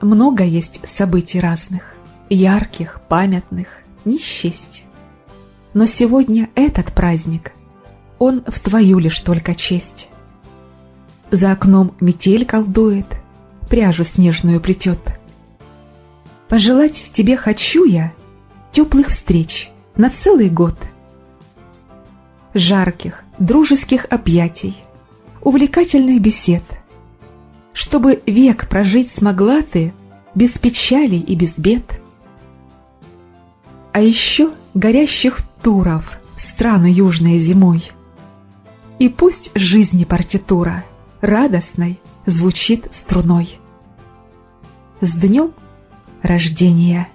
много есть событий разных, ярких, памятных, не счесть. Но сегодня этот праздник, он в твою лишь только честь. За окном метель колдует, пряжу снежную плетет. Пожелать тебе хочу я теплых встреч на целый год. Жарких, дружеских объятий, увлекательных бесед, чтобы век прожить смогла ты без печалей и без бед. А еще горящих туров страны южные зимой. И пусть жизни партитура радостной звучит струной. С днем рождения!